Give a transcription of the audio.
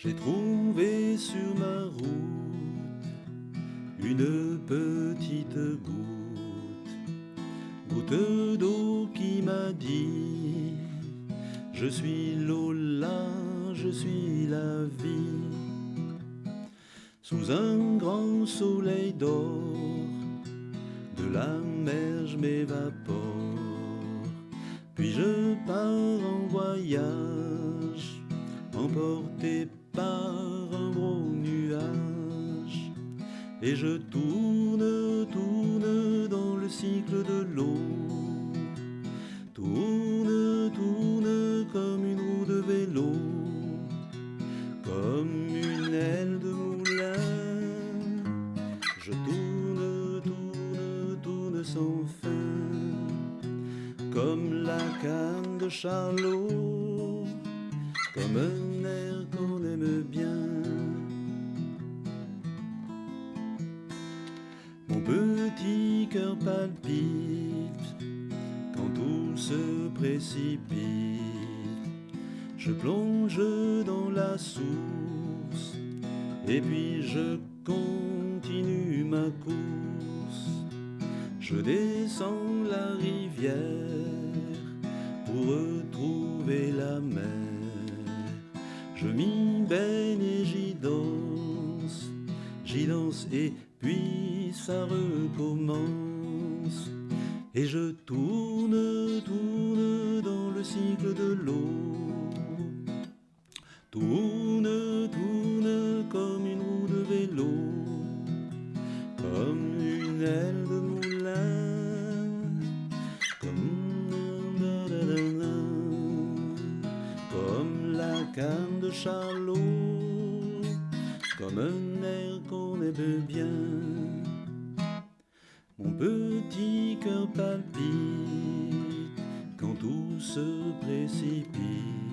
J'ai trouvé sur ma route une petite goutte, goutte d'eau qui m'a dit Je suis Lola, je suis la vie. Sous un grand soleil d'or, de la mer je m'évapore, puis je pars en voyage, emporté par un gros nuage et je tourne, tourne dans le cycle de l'eau. Tourne, tourne comme une roue de vélo, comme une aile de moulin. Je tourne, tourne, tourne sans fin, comme la canne de Charlot, comme un air qu'on aime bien. Mon petit cœur palpite quand tout se précipite. Je plonge dans la source et puis je continue ma course. Je descends la rivière Je m'y baigne et j'y danse, j'y danse et puis ça recommence. Et je tourne, tourne dans le cycle de l'eau. Tourne, tourne comme une roue de vélo, comme une aile de Charlot, comme un air qu'on aime bien. Mon petit cœur palpite quand tout se précipite.